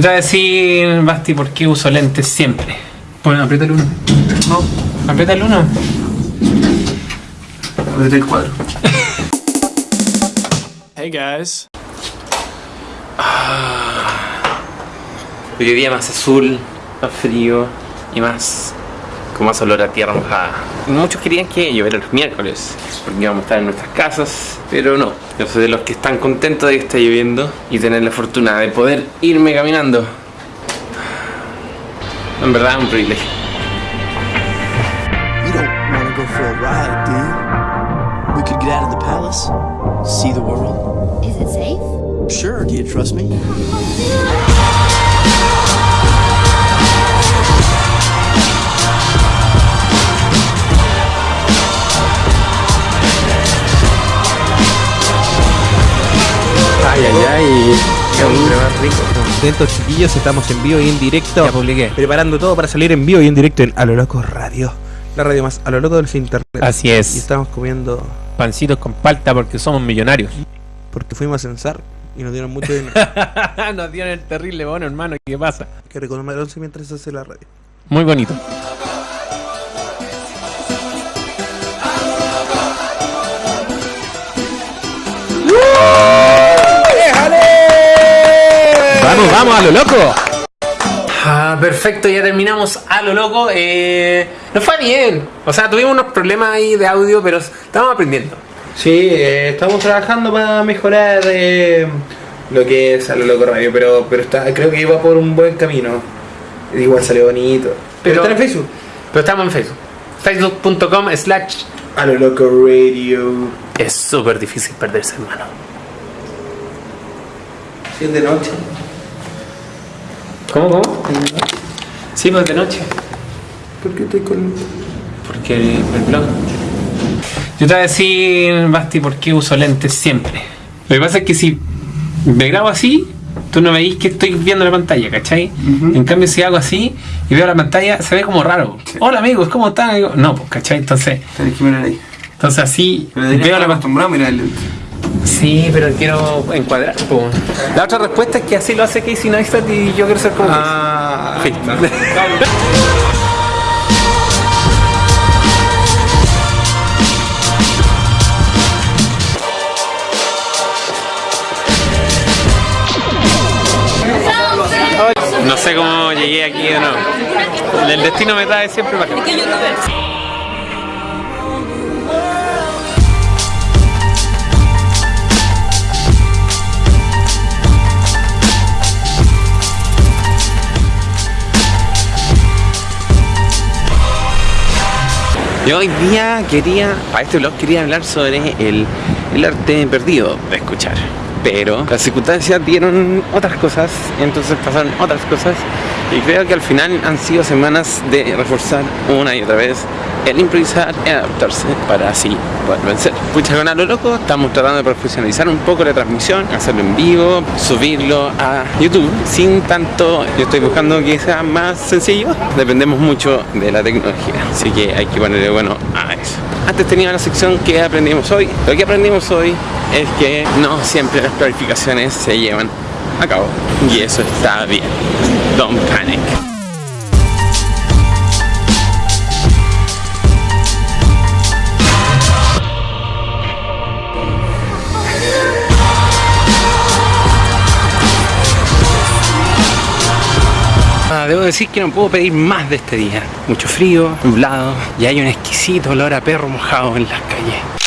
Yo te voy a decir, Basti, por qué uso lentes siempre. Bueno, aprieta el 1. No, Aprieta el 1. apreté el cuadro. Hey guys. Hoy día más azul, más frío y más. Con más olor a tierra mojada. Muchos querían que lloviera los miércoles, porque íbamos a estar en nuestras casas, pero no. Yo soy de los que están contentos de que esté lloviendo y tener la fortuna de poder irme caminando. En verdad, es un privilegio. You don't want to go for a ride, do you? We could get out of the palace, see the world. Is it safe? Sure, do you trust me? Ay, ay, ay. Más rico. Contentos chiquillos, estamos en vivo y en directo. Ya publiqué. Preparando todo para salir en vivo y en directo en A lo Loco Radio. La radio más a lo loco del internet. Así Y es. estamos comiendo Pancitos con palta porque somos millonarios. porque fuimos a censar y nos dieron mucho dinero. Nos dieron el terrible bono, hermano. ¿Qué pasa? que 11 mientras se hace la radio. Muy bonito. ¡Vamos, vamos a lo loco! Ah, perfecto, ya terminamos a lo loco. Eh, nos fue bien. O sea, tuvimos unos problemas ahí de audio, pero estamos aprendiendo. Sí, eh, estamos trabajando para mejorar eh, lo que es a lo loco radio, pero, pero está, creo que iba por un buen camino. Igual salió bonito. Pero, Pero- está en Facebook. Pero estamos en Facebook. Facebook.com slash. A lo loco radio. Es súper difícil perderse, hermano. Si es de noche. ¿Cómo, cómo? Sí, pues de noche. ¿Por qué estoy con.? Porque el blog. Yo te voy a decir, Basti, por qué uso lentes siempre. Lo que pasa es que si me grabo así, tú no veis que estoy viendo la pantalla, ¿cachai? En cambio, si hago así y veo la pantalla, se ve como raro. Hola amigos, ¿cómo están? No, pues, ¿cachai? Entonces, Tenés que mirar ahí. entonces así veo la acostumbrado a mirar el lente. Sí, pero quiero encuadrar. po. La otra respuesta es que así lo hace Casey Neistat y yo quiero ser como Ah. No sé cómo llegué aquí de nuevo. El destino me trae siempre para acá. Yo hoy día quería, para este blog quería hablar sobre el, el arte perdido de escuchar. Pero las circunstancias dieron otras cosas, entonces pasaron otras cosas. Y creo que al final han sido semanas de reforzar una y otra vez el improvisar y adaptarse para así poder vencer. Pucha, con a lo loco estamos tratando de profesionalizar un poco la transmisión, hacerlo en vivo, subirlo a YouTube sin tanto. Yo estoy buscando que sea más sencillo. Dependemos mucho de la tecnología, así que hay que ponerle bueno a eso. Antes tenía la sección que aprendimos hoy. Lo que aprendimos hoy es que no siempre las planificaciones se llevan a cabo y eso está bien. Don't panic. Ah, Debo decir que no puedo pedir más de este día. Mucho frío, nublado y hay un exquisito olor a perro mojado en las calles.